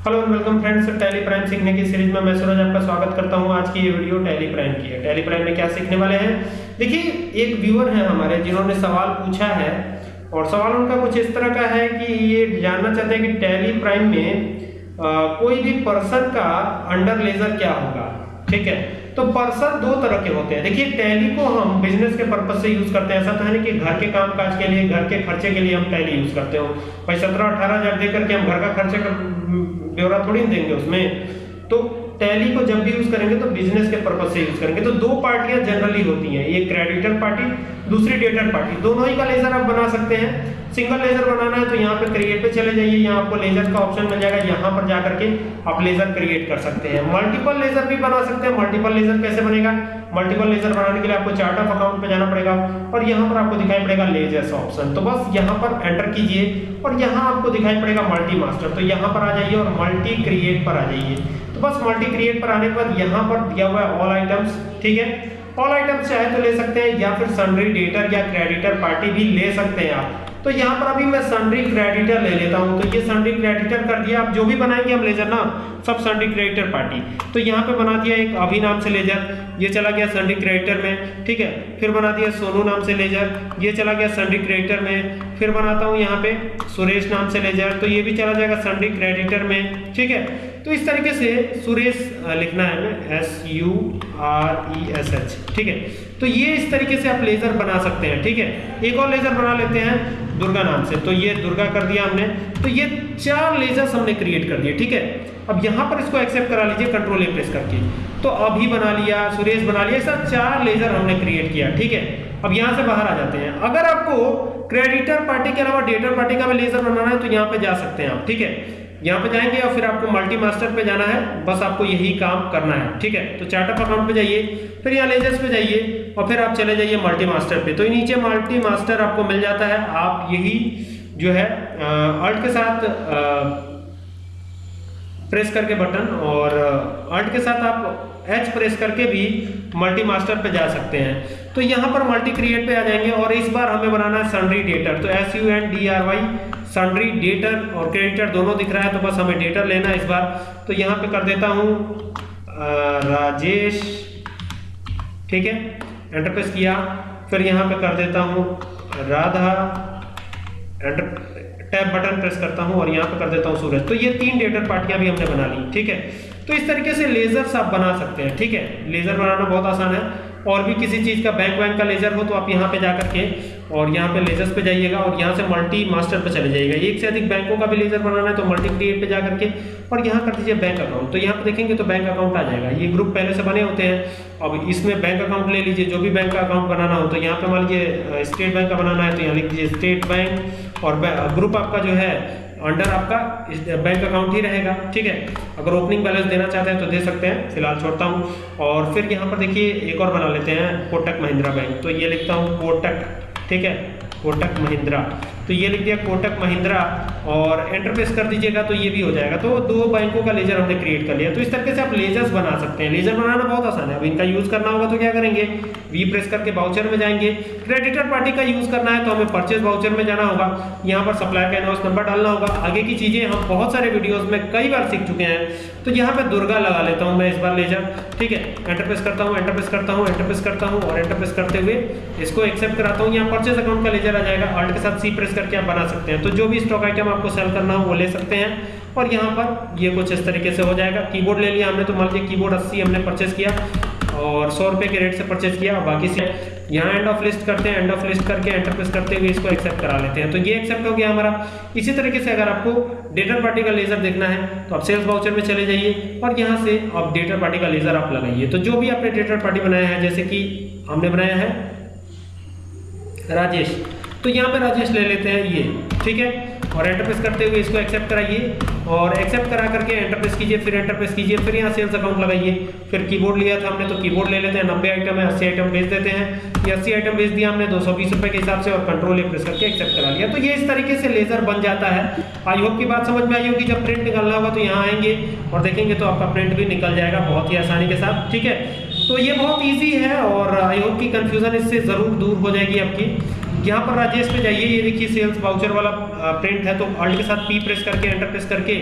Hello and welcome friends Tally Prime सीखने की series में मैं सूरज आपका स्वागत करता हूँ। आज की ये वीडियो टैली प्राइम की है। टैली प्राइम में क्या सीखने वाले हैं? देखिए एक व्यूअर है हमारे जिन्होंने सवाल पूछा है और सवाल उनका कुछ इस तरह का है कि ये जानना चाहते हैं कि टैली प्राइम में आ, कोई भी पर्सन का अंडर लेजर क्या होगा? ठीक है? तो पर्सन दो तरह के होते हैं। देखिए टैली को हम बिज़नेस के पर्पज से यूज़ करते हैं। ऐसा तो है नहीं कि घर के काम काज के लिए घर के खर्चे के लिए हम टैली यूज़ करते हो। भाई सत्रह अठारह हज़ार दे करके हम घर का खर्चे का ब्यौरा थोड़ी देंगे उसमें। तो टैली को जब भी यूज़ करेंगे तो बिज़नेस के पर्पज से यूज़ करेंगे। तो दो पार्टियाँ जनरली होती हैं, एक क्रेडिटर पार्टी दूसरी डेटर पार्टी दोनों ही का लेजर आप बना सकते हैं। सिंगल लेजर बनाना है तो यहाँ पे क्रिएट पे चले जाइए। यहाँ आपको लेजर का ऑप्शन मिल जाएगा। यहाँ पर जाकर के आप लेजर क्रिएट कर सकते हैं। मल्टीपल लेजर भी बना सकते हैं। मल्टीपल लेजर कैसे बनेगा? मल्टीपल लेजर बनाने के लिए आपको चार्ट ऑफ़ अकाउंट पे जाना पड़ेगा और यहाँ पर आपको दिखाई पड़ेगा लेजर्स ऑप्शन तो बस यहाँ पर एंटर कीजिए और यहाँ आपको दिखाई पड़ेगा मल्टी मास्टर तो यहाँ पर आ जाइए और मल्टी क्रिएट पर आ जाइए। तो बस मल्टी क्रिएट पर आने पर यहाँ पर दिया हुआ है ऑल आइटम्स ठीक है? ऑल आइटम्स चाहे तो ले सकते हैं या फिर सन्ड्री डेटर या क्रेडिटर पार्टी भी ले सकते हैं आप। तो यहाँ पर अभी मैं सन्ड्री क्रेडिटर ले लेता हूँ। तो ये सन्ड्री क्रेडिटर कर दिया। आप जो भी बनाएँगे हम लेजर ना, सब सन्ड्री क्रेडिटर पार्टी तो यहाँ पे बना दिया एक अभी नाम से लेजर। ये चला गया सन्ड्री क्रेडिटर में, ठीक है? फिर बना दिया सोनू नाम से लेजर। ये चला गया सन्ड्री क्रेडिटर में। फिर बनाता हूँ यहाँ पे सुरेश नाम से लेजर। तो ये भी चला जाएगा सन्ड्री क्रेडिटर में, ठीक है? तो इस तरीके से सुरेश लिखना है हमें S U R E S H ठीक है? तो ये इस तरीके से आप लेजर बना सकते हैं, ठीक है? एक और लेजर बना लेते हैं, दुर्गा नाम से। तो ये दुर्गा कर दिया हमने। तो ये चार लेजर्स हमने क्रिएट कर दिए, ठीक है? अब यहाँ पर इसको एक्सेप्ट करा लीजिए कंट्रोल ए प्रेस करके। तो अभी बना लिया, सुरेश बना लिया, ऐसा चार लेजर हमने क्रिएट किया, ठीक है? अब यहाँ से बाहर आ जाते हैं। अगर आपको क्रेडिटर पार्टी के अलावा डेटर पार्टी का भी लेजर बनाना है तो यहाँ पे जा सकते हैं आप, ठीक है? यहाँ पे जाएँगे और फिर आपको मल्टी मास्टर पे जाना है। बस आपको यही काम करना है, ठीक है? तो चार्ट अकाउंट पे जाइए, फिर यहाँ लेजर्स पे जाइए और फिर आप चले जाइए मल्टी मास्टर पे। तो नीचे मल्टी मास्टर आपको मिल जाता है। आप यही जो है अल्ट के साथ प्रेस करके बटन और अल्ट के साथ आप एच प्रेस करके भी मल्टी मास्टर पे जा सकते हैं। तो यहाँ पर मल्टी क्रिएट पे आ जाएँगे और इस बार हमें बनाना है सन्ड्री डेटर तो S U N D R Y sundry debtor और क्रेडिटर दोनों दिख रहा है तो बस हमें डेटर लेना है इस बार। तो यहाँ पे कर देता हूँ राजेश, ठीक है एंटर प्रेस किया। फिर यहाँ पे कर देता हूँ, Radha enter tab button press करता हूँ और यहाँ पे कर देता हूँ सूरज। तो ये तीन डेटर पार्टियाँ भी हमने बना ली, ठीक है। तो इस तरीके से लेजर्स आप बना सकते हैं, ठीक है। लेजर बनाना बहुत आसान है। और भी किसी चीज़ का बैंक वैंक का लेजर हो तो आप यहाँ पे जा करके और यहाँ पे लेजर्स पे जाइएगा और यहाँ से मल्टी मास्टर पे चले जाइएगा। एक से अधिक बैंकों का भी लेजर बनाना है तो मल्टी क्रिएट पे जा करके और यहाँ कर दीजिए बैंक अकाउंट तो यहाँ पे देखेंगे तो बैंक अकाउंट आ जाएगा। ये ग्रुप पहले से बने होते हैं। अब इसमें बैंक अकाउंट ले लीजिए। जो भी बैंक का अकाउंट बनाना हो तो यहाँ पे मान लीजिए स्टेट बैंक का बनाना है तो यहाँ लिख दीजिए स्टेट बैंक और ग्रुप आपका जो है अंडर आपका बैंक अकाउंट ही रहेगा, ठीक है? अगर ओपनिंग बैलेंस देना चाहते हैं तो दे सकते हैं, फ़िलहाल छोड़ता हूँ। और फिर यहाँ पर देखिए, एक और बना लेते हैं कोटक महिंद्रा बैंक तो ये लिखता हूँ कोटक ठीक है? कोटक महिंद्रा तो ये लिख दिया कोटक महिंद्रा और एंटर प्रेस कर दीजिएगा तो ये भी हो जाएगा। तो दो बैंकों का लेजर हमने क्रिएट कर लिया। तो इस तरीके से आप लेजर्स बना सकते हैं। लेजर बनाना बहुत आसान है। अब इनका यूज़ करना होगा तो क्या करेंगे? वी प्रेस करके बाउचर में जाएँगे। क्रेडिटर पार्टी का यूज़ करना है तो हमें परचेज बाउचर में जाना होगा। यहाँ पर सप्लायर का इनवॉइस नंबर डालना होगा। आगे की चीज़ें हम बहुत सारे वीडियोज़ में कई बार सीख चुके हैं। तो यहाँ पे दुर्गा लगा लेता हूँ मैं इस बार लेजर ठीक है? एंटर प्रेस करता हूँ एंटर प्रेस करता हूँ एंटर प्रेस करता हूँ और एंटर प्रेस करते हुए इसको एक्सेप्ट कराता हूँ। यहाँ परचेज अकाउंट का लेजर आ जाएगा। अल्ट के साथ सी प्रेस करके आप बना सकते हैं। तो जो भी स्टॉक आइटम आपको सेल करना हो, वो ले सकते हैं। और यहाँ पर ये कुछ इस तरीके से हो जाएगा। कीबोर्ड ले लिया हमने तो मान लीजिए कीबोर्ड अस्सी हमने परचेज किया और सौ रुपये के रेट से परचेज किया। बाकी से यहाँ एंड ऑफ़ लिस्ट करते हैं। एंड ऑफ़ लिस्ट करके एंटर प्रेस करते हुए इसको एक्सेप्ट करा लेते हैं। तो ये एक्सेप्ट हो गया हमारा। इसी तरीके से अगर आपको डेटर पार्टी का लेजर देखना है तो आप सेल्स बाउचर में चले जाइए और यहाँ से आप डेटर पार्टी का लेजर आप लगाइए। तो जो भी आपने डेटर पार्टी बनाया है, जैसे कि हमने बनाया है, राजेश। तो यहाँ पे राजेश ले लेते हैं ये, ठीक है? और एंटरप्रेस करते हुए इसको एक्सेप्ट कराइए और एक्सेप्ट करा करके एंटरप्रेस कीजिए, फिर एंटरप्रेस कीजिए, फिर यहाँ सेल्स अकाउंट लगाइए। फिर कीबोर्ड लिया था हमने तो कीबोर्ड ले लेते हैं, नब्बे आइटम है, अस्सी आइटम भेज देते हैं। ये अस्सी आइटम भेज दिया हमने, दो सौ बीस रुपये के हिसाब से और कंट्रोल ए प्रेस करके एक्सेप्ट करा लिया। तो ये इस तरीके से लेजर बन जाता है। आई होप की बात समझ में आई होगी, जब प्रिंट निकालना होगा तो यहाँ आएँगे और देखेंगे तो आपका प्रिंट भी निकल जाएगा बहुत ही आसानी के साथ, ठीक है? तो ये बहुत ईजी है और आई होप की कन्फ्यूज़न इससे ज़रूर दूर हो जाएगी आपकी यहाँ पर राजेश पे जाइए, ये देखिए सेल्स वाउचर वाला प्रिंट है तो ऑल्ट के साथ पी प्रेस करके एंटर प्रेस करके,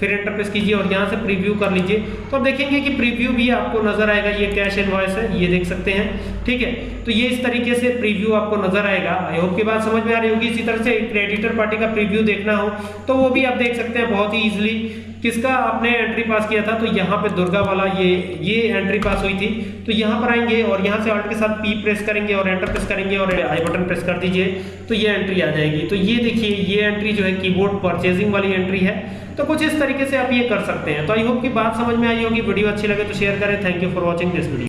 फिर एंटर प्रेस कीजिए और यहाँ से प्रीव्यू कर लीजिए। तो आप देखेंगे कि प्रीव्यू भी आपको नज़र आएगा, ये कैश इनवॉइस है, ये देख सकते हैं, ठीक है? तो ये इस तरीके से प्रीव्यू आपको नज़र आएगा। आई होप की बात समझ में आ रही होगी। इसी तरह से क्रेडिटर पार्टी का प्रीव्यू देखना हो तो वो भी आप देख सकते हैं बहुत ही इजिली किसका आपने एंट्री पास किया था? तो यहाँ पे दुर्गा वाला ये ये एंट्री पास हुई थी। तो यहाँ पर आएँगे और यहाँ से ऑल्ट के साथ पी प्रेस करेंगे और एंटर प्रेस करेंगे और आई बटन प्रेस कर दीजिए। तो ये एंट्री आ जाएगी। तो ये देखिए, ये एंट्री जो है कीबोर्ड परचेजिंग वाली एंट्री है। तो कुछ इस तरीके से आप ये कर सकते हैं। तो आई होप की बात समझ में आई होगी। वीडियो अच्छी लगे तो शेयर करें। Thank you for watching this video